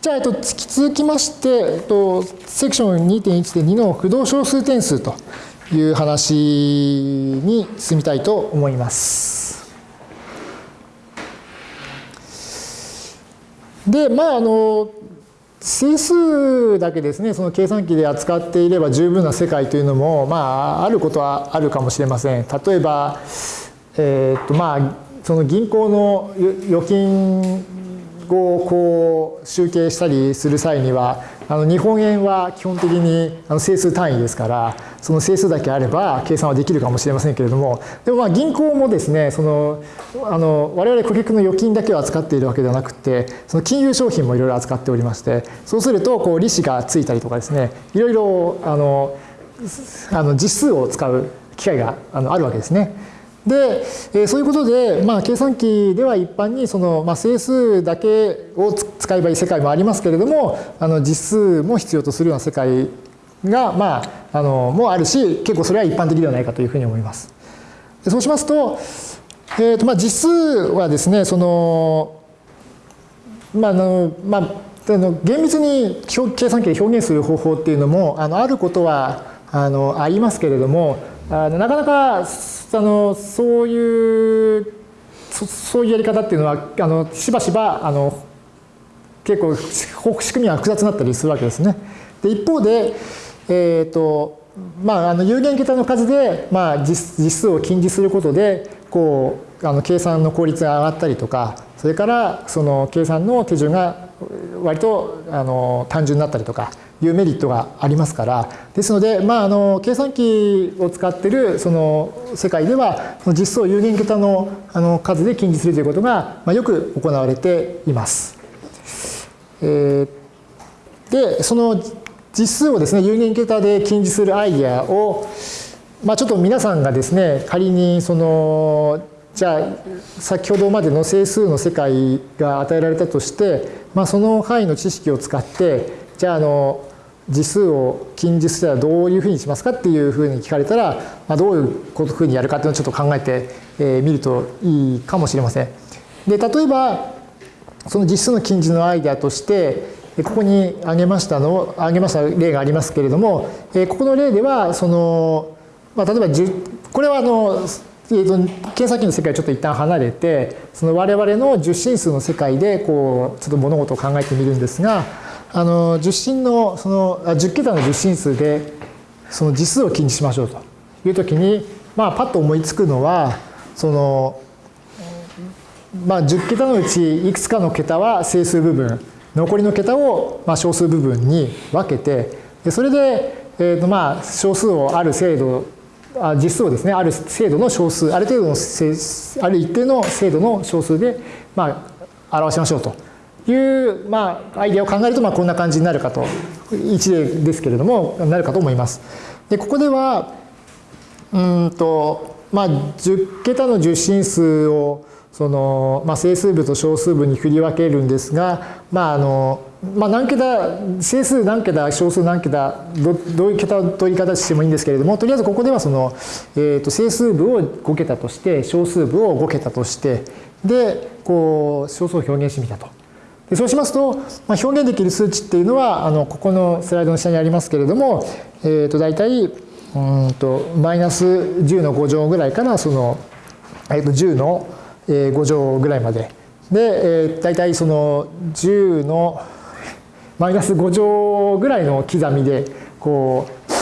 じゃあ、えっと、続きまして、えっと、セクション2.1.2の不動小数点数という話に進みたいと思います。で、まあ、あの、整数だけですね、その計算機で扱っていれば十分な世界というのも、まあ、あることはあるかもしれません。例えば、えー、っと、まあ、その銀行の預金をこう集計したりする際にはあの日本円は基本的にあの整数単位ですからその整数だけあれば計算はできるかもしれませんけれどもでもまあ銀行もですねそのあの我々顧客の預金だけを扱っているわけではなくてその金融商品もいろいろ扱っておりましてそうするとこう利子がついたりとかですねいろいろあのあの実数を使う機会があのあるわけですね。で、えそういうことで、まあ、計算機では一般にその、まあ、整数だけを使えばいい世界もありますけれどもあの実数も必要とするような世界が、まあ、あのもあるし結構それは一般的ではないかというふうに思います。でそうしますと,、えーとまあ、実数はですねその、まあのまあ、の厳密に計算機で表現する方法っていうのもあのあることはあのありますけれどもあのなかなかあのそういうそういうやり方っていうのはあのしばしばあの結構仕組みが複雑になったりするわけですね。で一方で、えーとまあ、あの有限桁の数で、まあ実、実数を禁じすることでこうあの計算の効率が上がったりとかそれからその計算の手順が割とあの単純になったりとかいうメリットがありますからですので、まあ、あの計算機を使ってるその世界ではその実数有限桁のあの数で禁じするということが、まあ、よく行われています。えー、でその実数をですね有限桁で禁じするアイデアを、まあ、ちょっと皆さんがですね仮にそのじゃあ先ほどまでの整数の世界が与えられたとして、まあ、その範囲の知識を使ってじゃああの次数を禁じすたらどういうふうにしますかっていうふうに聞かれたら、まあ、どういうふうにやるかっていうのをちょっと考えてみるといいかもしれません。で例えばその実数の禁じのアイデアとしてここに挙げましたの挙げました例がありますけれどもここの例ではその、まあ、例えばこれはあのえーと、計算機の世界をちょっと一旦離れてその我々の十進数の世界でこうちょっと物事を考えてみるんですがあの十進のその10桁の十進数でその実数を禁じしましょうという時にまあパッと思いつくのはそのまあ10桁のうちいくつかの桁は整数部分残りの桁をまあ小数部分に分けてでそれでえーとまあ小数をある精度あ実数をですねある精度の小数ある程度のある一定の精度の小数でまあ表しましょうと。いう、まあ、アイデアを考えると、まあ、こんな感じになるかと、一例ですけれども、なるかと思います。で、ここでは、うんと、まあ、10桁の十進数を、その、まあ、整数部と小数部に振り分けるんですが、まあ、あの、まあ、何桁、整数何桁、小数何桁、どどういう桁の取り方してもいいんですけれども、とりあえずここではその、えー、と整数部を5桁として、小数部を5桁として、で、こう、小数を表現してみたと。でそうしますと、まあ、表現できる数値っていうのはあのここのスライドの下にありますけれども、えー、と大体うんとマイナス10の5乗ぐらいからその、えー、と10の5乗ぐらいまでで、えー、大体その10のマイナス5乗ぐらいの刻みでこう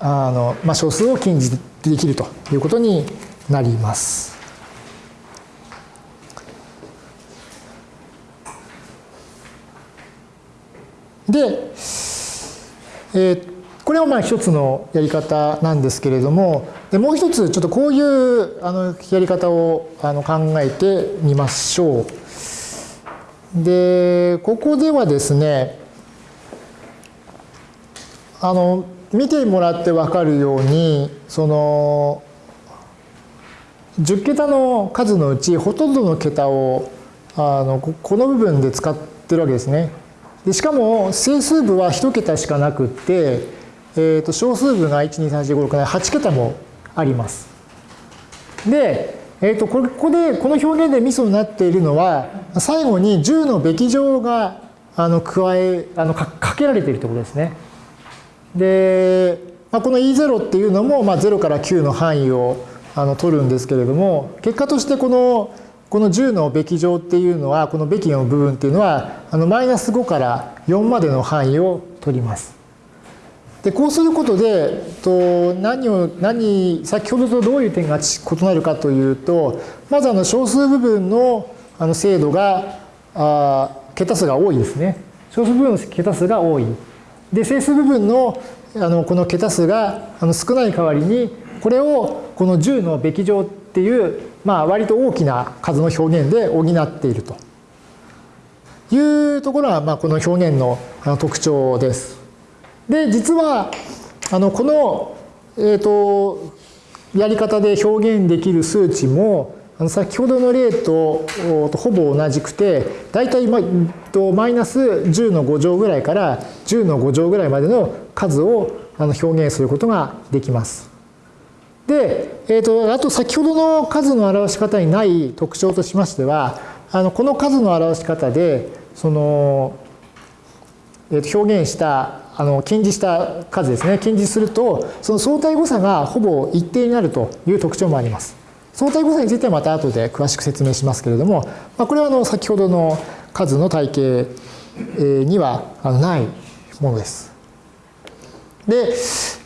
あの、まあ、小数を禁じできるということになります。で、えー、これはまあ一つのやり方なんですけれどもでもう一つちょっとこういうあのやり方をあの考えてみましょう。でここではですねあの見てもらって分かるようにその10桁の数のうちほとんどの桁をあのこの部分で使ってるわけですね。でしかも整数部は1桁しかなくって、えー、と小数部が1234567 8桁もあります。で、えー、とここでこの表現でミソになっているのは最後に10のべき乗があの加えあのかかけられているということですね。で、まあ、この E0 っていうのも、まあ、0から9の範囲をあの取るんですけれども結果としてこのこの10のべき乗っていうのはこのべきの部分っていうのはあのマイナス5から4までの範囲を取ります。でこうすることでと何を何先ほどとどういう点が異なるかというとまずあの小数部分のあの精度があ桁数が多いですね。小数部分の桁数が多い。で整数部分のあのこの桁数があの少ない代わりにこれをこの10のべき乗ってっていうまあ割と大きな数の表現で補っているというところがまあこの表現の特徴です。で実はあのこの、えーと、やり方で表現できる数値もあの先ほどの例とほぼ同じくて大体マイナス10の5乗ぐらいから10の5乗ぐらいまでの数を表現することができます。で、えーと、あと先ほどの数の表し方にない特徴としましてはあのこの数の表し方でその、えー、と表現したあの近似した数ですね近似するとその相対誤差がほぼ一定になるという特徴もあります。相対誤差についてはまた後で詳しく説明しますけれども、まあ、これはあの先ほどの数の体系にはないものです。で、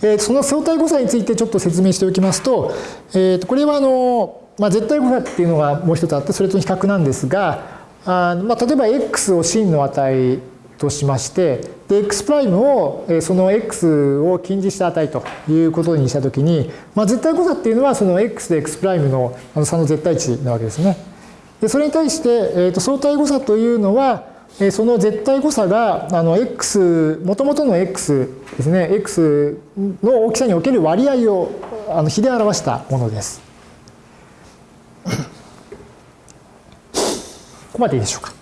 えその相対誤差についてちょっと説明しておきますと、えー、これはあの、まあ、絶対誤差っていうのがもう一つあってそれと比較なんですがあまあ、例えば x を真の値としましてで x' をその x を近似した値ということにしたときに、まあ、絶対誤差っていうのはその x で x' の差の絶対値なわけですね。でそれに対して、えー、と相対誤差というのはその絶対誤差があの x もともとの x ですね x の大きさにおける割合をあの比で表したものです。ここまでいいでしょうか。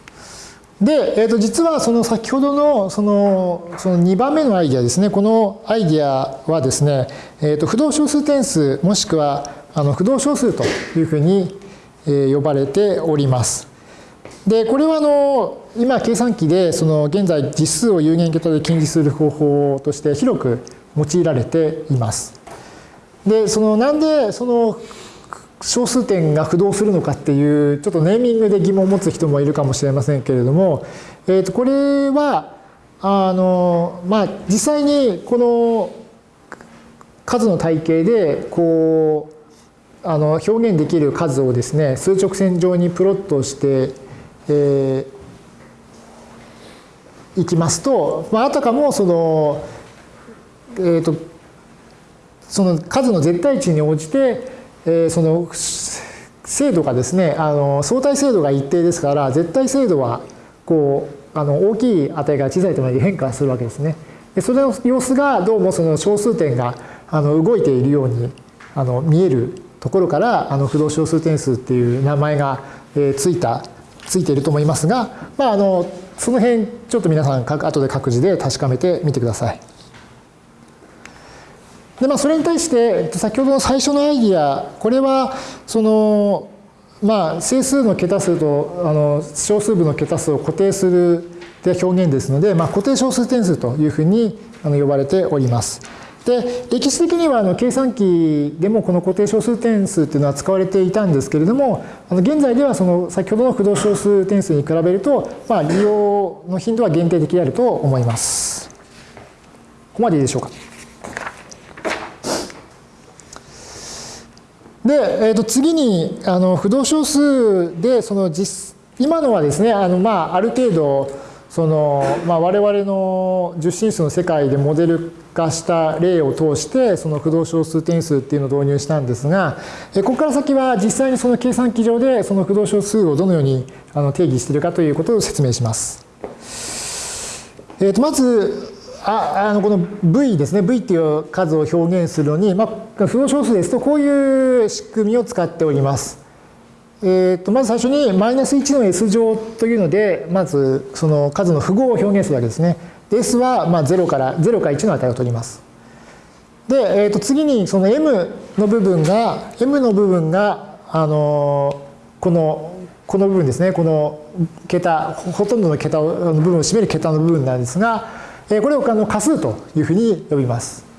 で、えー、と実はその先ほどのそのその2番目のアイディアですねこのアイディアはですね、えー、と不動小数点数もしくはあの不動小数というふうに呼ばれております。でこれはあの今計算機でその現在実数を有限桁で近似する方法として広く用いられています。でそのなんでその小数点が不動するのかっていうちょっとネーミングで疑問を持つ人もいるかもしれませんけれども、えー、とこれはあのまあ実際にこの数の体系でこうあの表現できる数をですね数直線上にプロットして、えー、いきますと、まあ、あたかもその、えーとその数の絶対値に応じてえー、その精度がですねあの相対精度が一定ですから絶対精度はこうあの大きい値が小さいとまで変化するわけですね。でそれの様子がどうもその小数点があの動いているようにあの見えるところからあの不動小数点数っていう名前が、え、ついたついていると思いますが、まあ、あのその辺ちょっと皆さん後で各自で確かめてみてください。でまあそれに対して先ほどの最初のアイディアこれはそのまあ整数の桁数とあの小数部の桁数を固定するで表現ですので、まあ、固定小数点数というふうにあの呼ばれております。で歴史的にはあの計算機でもこの固定小数点数っていうのは使われていたんですけれどもあの現在ではその先ほどの不動小数点数に比べると、まあ、利用の頻度は限定的であると思います。ここまでいいでしょうか。で、えー、と次にあの不動小数でその実今のはですねあの、まあ、ある程度その、まあ、我々の十進数の世界でモデル化した例を通してその不動小数点数っていうのを導入したんですがここから先は実際にその計算機上でその不動小数をどのように定義しているかということを説明します。えー、とまずああのこの v ですね v っていう数を表現するのに、まあ、不動小数ですとこういう仕組みを使っております。えー、とまず最初にマイナス1の s 乗というのでまずその数の符号を表現するわけですね。s はまあ0から0か1の値を取ります。で、えー、と次にその m の部分が m の部分があのこのこの部分ですねこの桁ほとんどの桁の部分を占める桁の部分なんですがこれをあの仮数というふうに呼びます。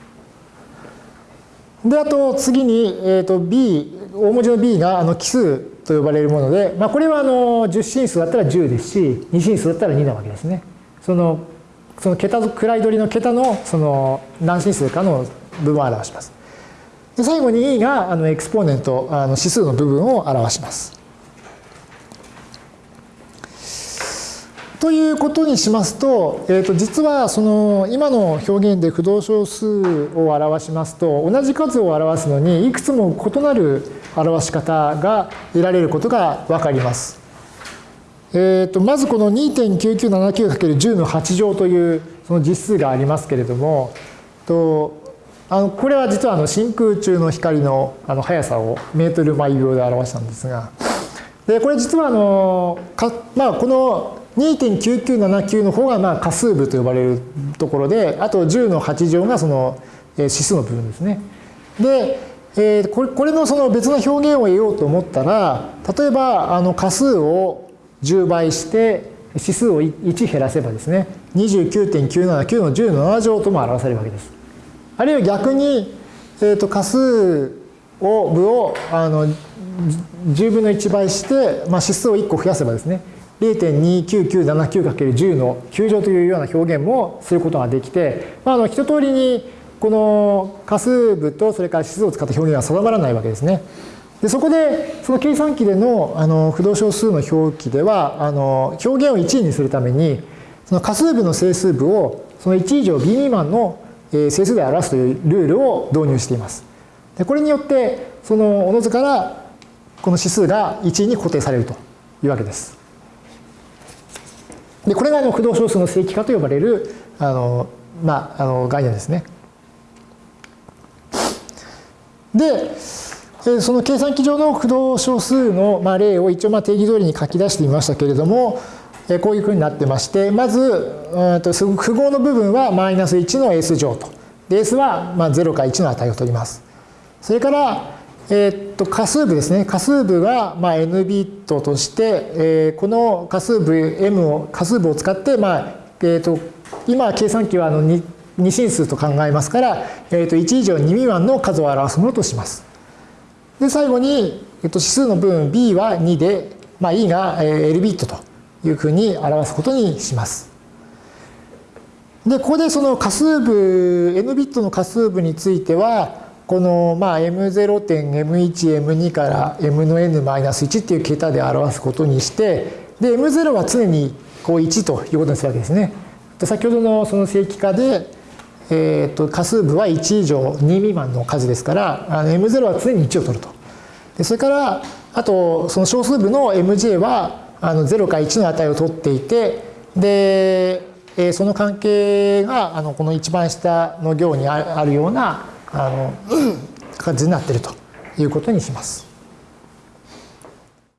であと次に、えー、と b 大文字の b があの奇数と呼ばれるもので、まあ、これはあの10進数だったら10ですし2進数だったら2なわけですね。そのその桁位取りの桁のその何進数かの部分を表します。で最後に e があのエクスポーネントあの指数の部分を表します。ということにしますと,、えー、と実はその今の表現で不動小数を表しますと同じ数を表すのにいくつも異なる表し方が得られることが分かります。えー、とまずこの 2.9979×10 の8乗というその実数がありますけれどもとあのこれは実はあの真空中の光のあの速さをメートル毎秒で表したんですがでこれ実はあのか、まあ、この2.9979の方がまあ仮数部と呼ばれるところであと10の8乗がその指数の部分ですね。で、えー、これこれのその別の表現を得ようと思ったら例えばあの仮数を10倍して指数を1減らせばですね29.979の10の7乗とも表されるわけです。あるいは逆に、えー、と仮数を部をあの10分の1倍して、まあ、指数を1個増やせばですね 0.29979×10 の9乗というような表現もすることができて、まあ、あの一通りにこの仮数部とそれから指数を使った表現は定まらないわけですね。でそこでその計算機でのあの不動小数の表記ではあの表現を1位にするためにその仮数部の整数部をその1以上 b 未満の整数で表すというルールを導入しています。でこれによってそのおのずからこの指数が1位に固定されるというわけです。でこれがあの不動小数の正規化と呼ばれるあの、まあ、あの概念ですね。でその計算機上の不動小数のまあ例を一応まあ定義通りに書き出してみましたけれどもこういうふうになってましてまず符号の部分はマイナス1の S 乗とで S はまあ0か1の値を取ります。それからえー、っと仮数部ですね。仮数部がまあ n ビットとして、えー、この仮数部 m を仮数部を使って、まあえー、っと今計算機はあの 2, 2進数と考えますから、えー、っと1以上2未満の数を表すものとします。で最後に、えっと指数の部分 b は2で、まあ、e が l ビットというふうに表すことにします。でここでその仮数部 n ビットの仮数部についてはこのまあ M0 点 M1、M2 から M の N-1 っていう桁で表すことにしてで M0 は常にこう1ということにするわけですね。で先ほどのその正規化で、えー、と仮数部は1以上2未満の数ですからあの M0 は常に1を取ると。でそれからあとその小数部の MJ はあの0か1の値を取っていてで、えー、その関係があのこの一番下の行にあるようなあの 感じになっているということにします。